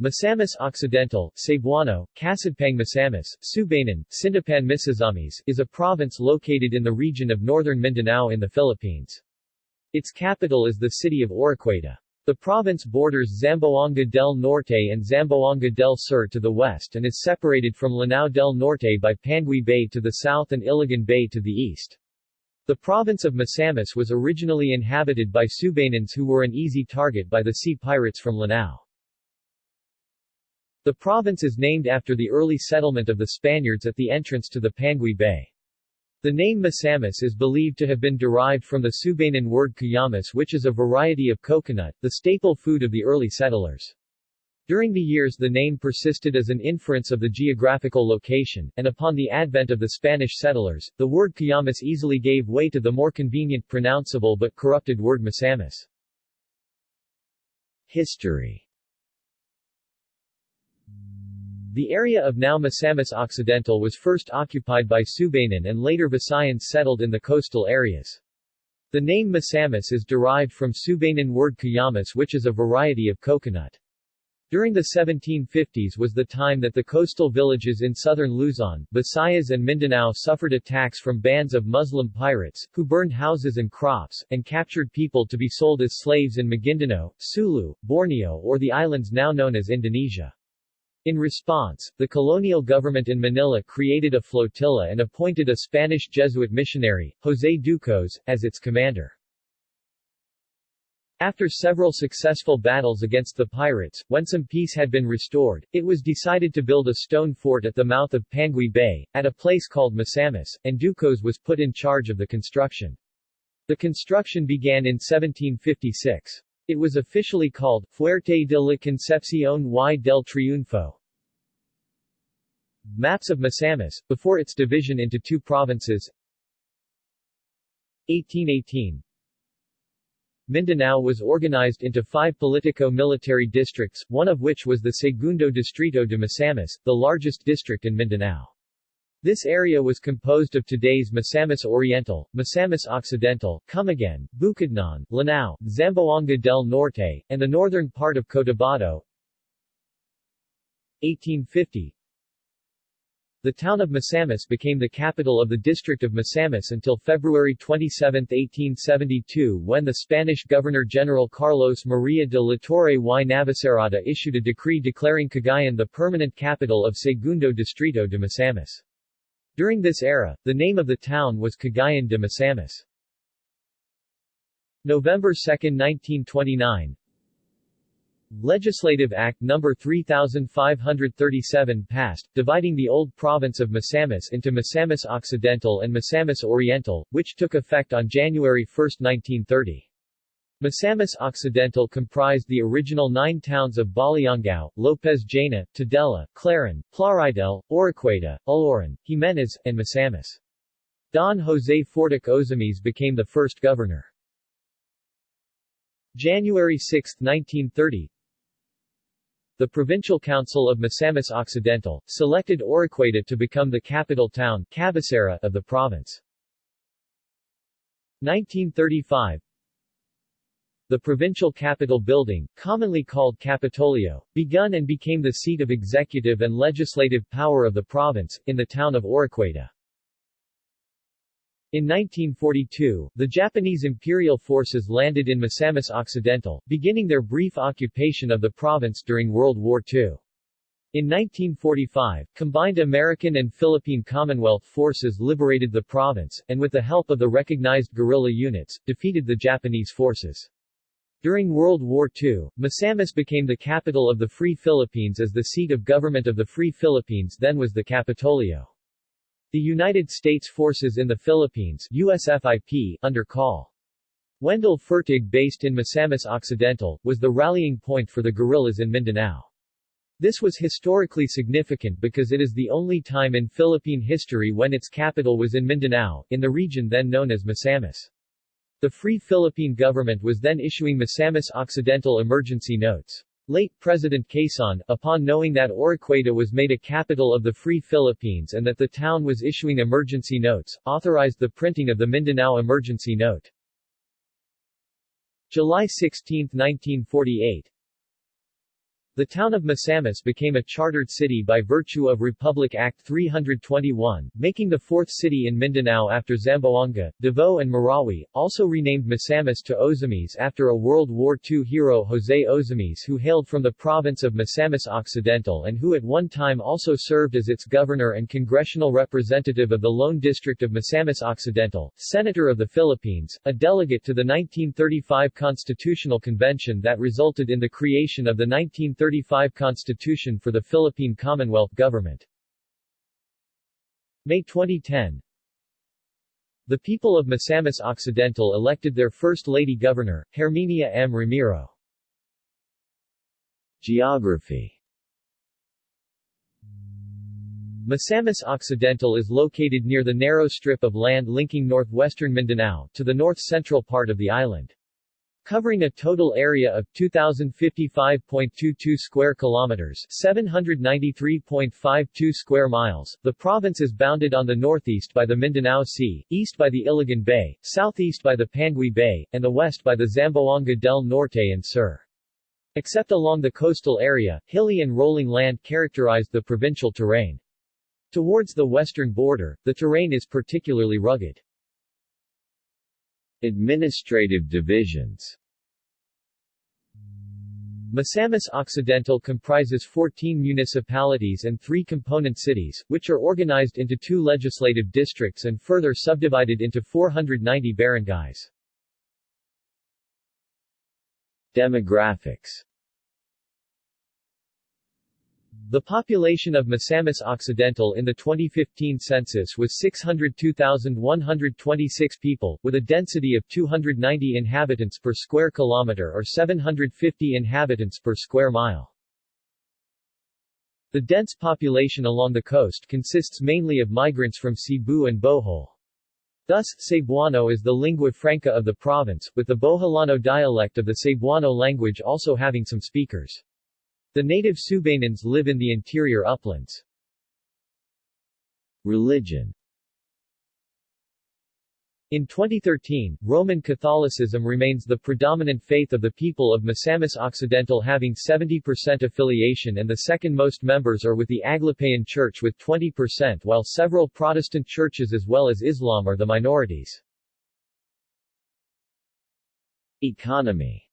Misamis Occidental, Cebuano, Kasadpang Misamis, Subanan, Sindapan Misazamis, is a province located in the region of northern Mindanao in the Philippines. Its capital is the city of Oroquieta. The province borders Zamboanga del Norte and Zamboanga del Sur to the west and is separated from Lanao del Norte by Panguil Bay to the south and Iligan Bay to the east. The province of Misamis was originally inhabited by Subanans who were an easy target by the sea pirates from Lanao. The province is named after the early settlement of the Spaniards at the entrance to the Panguil Bay. The name Misamis is believed to have been derived from the Subanan word kuyamis which is a variety of coconut, the staple food of the early settlers. During the years the name persisted as an inference of the geographical location, and upon the advent of the Spanish settlers, the word kuyamis easily gave way to the more convenient pronounceable but corrupted word Misamis. History The area of now Misamis Occidental was first occupied by Subanan and later Visayans settled in the coastal areas. The name Misamis is derived from Subanan word kuyamis which is a variety of coconut. During the 1750s was the time that the coastal villages in southern Luzon, Visayas and Mindanao suffered attacks from bands of Muslim pirates, who burned houses and crops, and captured people to be sold as slaves in Maguindanao, Sulu, Borneo or the islands now known as Indonesia. In response, the colonial government in Manila created a flotilla and appointed a Spanish Jesuit missionary, José Ducos, as its commander. After several successful battles against the pirates, when some peace had been restored, it was decided to build a stone fort at the mouth of Panguil Bay, at a place called Misamis, and Ducos was put in charge of the construction. The construction began in 1756. It was officially called, Fuerte de la Concepción y del Triunfo. Maps of Misamis, before its division into two provinces 1818 Mindanao was organized into five politico-military districts, one of which was the Segundo Distrito de Misamis, the largest district in Mindanao. This area was composed of today's Misamis Oriental, Misamis Occidental, Camiguin, Bukidnon, Lanao, Zamboanga del Norte, and the northern part of Cotabato. 1850 The town of Misamis became the capital of the district of Misamis until February 27, 1872 when the Spanish Governor-General Carlos Maria de la Torre y Navacerrada issued a decree declaring Cagayan the permanent capital of Segundo Distrito de Misamis. During this era, the name of the town was Cagayan de Misamis. November 2, 1929 Legislative Act No. 3537 passed, dividing the old province of Misamis into Misamis Occidental and Misamis Oriental, which took effect on January 1, 1930. Misamis Occidental comprised the original nine towns of Baliangao, Lopez Jaena, Tudela, Clarin, Plaridel, Oroquieta, Aloran, Jimenez, and Misamis. Don José Fortich Ozamis became the first governor. January 6, 1930 The Provincial Council of Misamis Occidental, selected Oroquieta to become the capital town of the province. 1935 the provincial capital building, commonly called Capitolio, begun and became the seat of executive and legislative power of the province, in the town of Oroquieta. In 1942, the Japanese imperial forces landed in Misamis Occidental, beginning their brief occupation of the province during World War II. In 1945, combined American and Philippine Commonwealth forces liberated the province, and with the help of the recognized guerrilla units, defeated the Japanese forces. During World War II, Misamis became the capital of the Free Philippines as the seat of government of the Free Philippines then was the Capitolio. The United States Forces in the Philippines USFIP, under Col. Wendell Fertig based in Misamis Occidental, was the rallying point for the guerrillas in Mindanao. This was historically significant because it is the only time in Philippine history when its capital was in Mindanao, in the region then known as Misamis. The Free Philippine government was then issuing Misamis Occidental emergency notes. Late President Quezon, upon knowing that Oroquieta was made a capital of the Free Philippines and that the town was issuing emergency notes, authorized the printing of the Mindanao Emergency Note. July 16, 1948 The town of Misamis became a chartered city by virtue of Republic Act 321, making the fourth city in Mindanao after Zamboanga, Davao and Marawi, also renamed Misamis to Ozamis after a World War II hero Jose Ozamis who hailed from the province of Misamis Occidental and who at one time also served as its governor and congressional representative of the Lone District of Misamis Occidental, Senator of the Philippines, a delegate to the 1935 Constitutional Convention that resulted in the creation of the 1935 1935 Constitution for the Philippine Commonwealth Government. May 2010 The people of Misamis Occidental elected their First Lady Governor, Herminia M. Ramiro. Geography Misamis Occidental is located near the narrow strip of land linking northwestern Mindanao to the north-central part of the island. Covering a total area of 2055.22 square kilometers, 793.52 square miles, the province is bounded on the northeast by the Mindanao Sea, east by the Iligan Bay, southeast by the Panguil Bay, and the west by the Zamboanga del Norte and Sur. Except along the coastal area, hilly and rolling land characterized the provincial terrain. Towards the western border, the terrain is particularly rugged. Administrative divisions Misamis Occidental comprises 14 municipalities and three component cities, which are organized into two legislative districts and further subdivided into 490 barangays. Demographics the population of Misamis Occidental in the 2015 census was 602,126 people, with a density of 290 inhabitants per square kilometer or 750 inhabitants per square mile. The dense population along the coast consists mainly of migrants from Cebu and Bohol. Thus, Cebuano is the lingua franca of the province, with the Boholano dialect of the Cebuano language also having some speakers. The native Subanans live in the interior uplands. Religion in 2013, Roman Catholicism remains the predominant faith of the people of Misamis Occidental having 70% affiliation and the second most members are with the Aglipayan Church with 20% while several Protestant churches as well as Islam are the minorities. Economy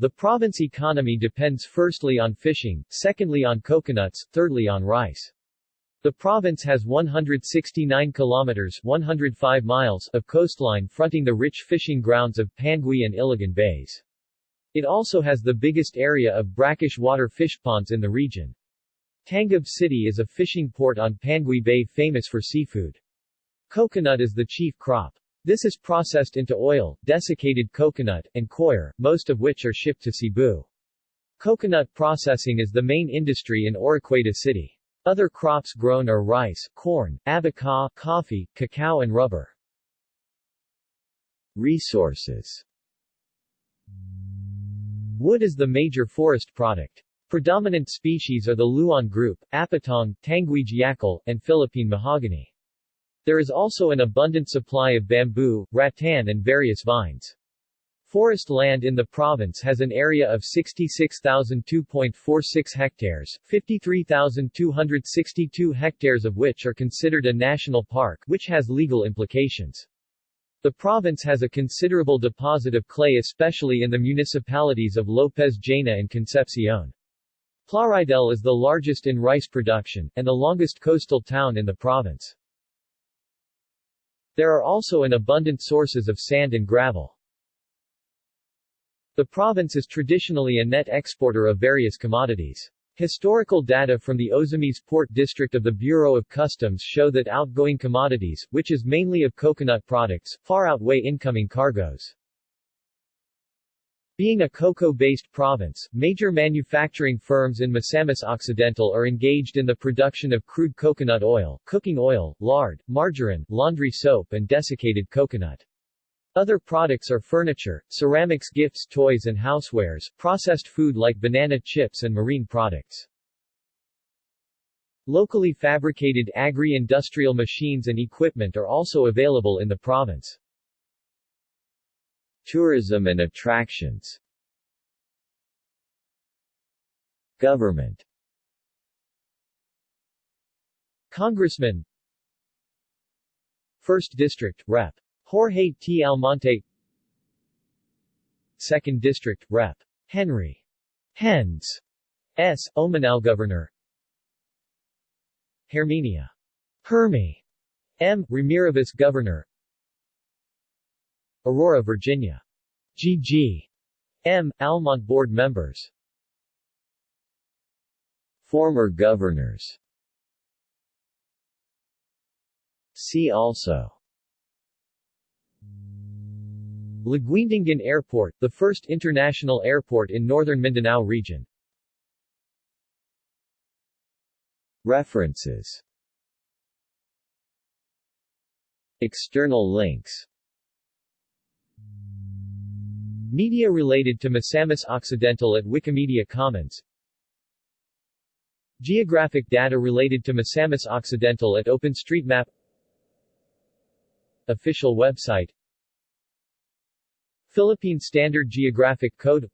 The province economy depends firstly on fishing, secondly on coconuts, thirdly on rice. The province has 169 kilometers 105 miles of coastline fronting the rich fishing grounds of Panguil and Iligan Bays. It also has the biggest area of brackish water fish ponds in the region. Tangub City is a fishing port on Pangui Bay famous for seafood. Coconut is the chief crop. This is processed into oil, desiccated coconut, and coir, most of which are shipped to Cebu. Coconut processing is the main industry in Oroquieta City. Other crops grown are rice, corn, abaca, coffee, cacao and rubber. Resources Wood is the major forest product. Predominant species are the Lauan group, Apitong, Tanguile Yacal, and Philippine mahogany. There is also an abundant supply of bamboo, rattan and various vines. Forest land in the province has an area of 66,002.46 hectares, 53,262 hectares of which are considered a national park, which has legal implications. The province has a considerable deposit of clay especially in the municipalities of Lopez Jaena and Concepcion. Plaridel is the largest in rice production, and the longest coastal town in the province. There are also an abundant sources of sand and gravel. The province is traditionally a net exporter of various commodities. Historical data from the Ozamis Port District of the Bureau of Customs show that outgoing commodities, which is mainly of coconut products, far outweigh incoming cargoes. Being a cocoa-based province, major manufacturing firms in Misamis Occidental are engaged in the production of crude coconut oil, cooking oil, lard, margarine, laundry soap and desiccated coconut. Other products are furniture, ceramics gifts toys and housewares, processed food like banana chips and marine products. Locally fabricated agri-industrial machines and equipment are also available in the province. Tourism and attractions Government Congressman 1st District, Rep. Jorge T. Almonte 2nd District, Rep. Henry Hens S. Oaminal Governor Herminia Hermy M. Ramirez Governor Aurora, Virginia. G.G. M. Almont Board Members. Former governors. See also. Laguindingan Airport, the first international airport in northern Mindanao region. References. External links Media related to Misamis Occidental at Wikimedia Commons. Geographic data related to Misamis Occidental at OpenStreetMap. Official website. Philippine Standard Geographic Code.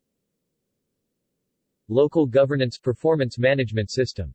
Local Governance Performance Management System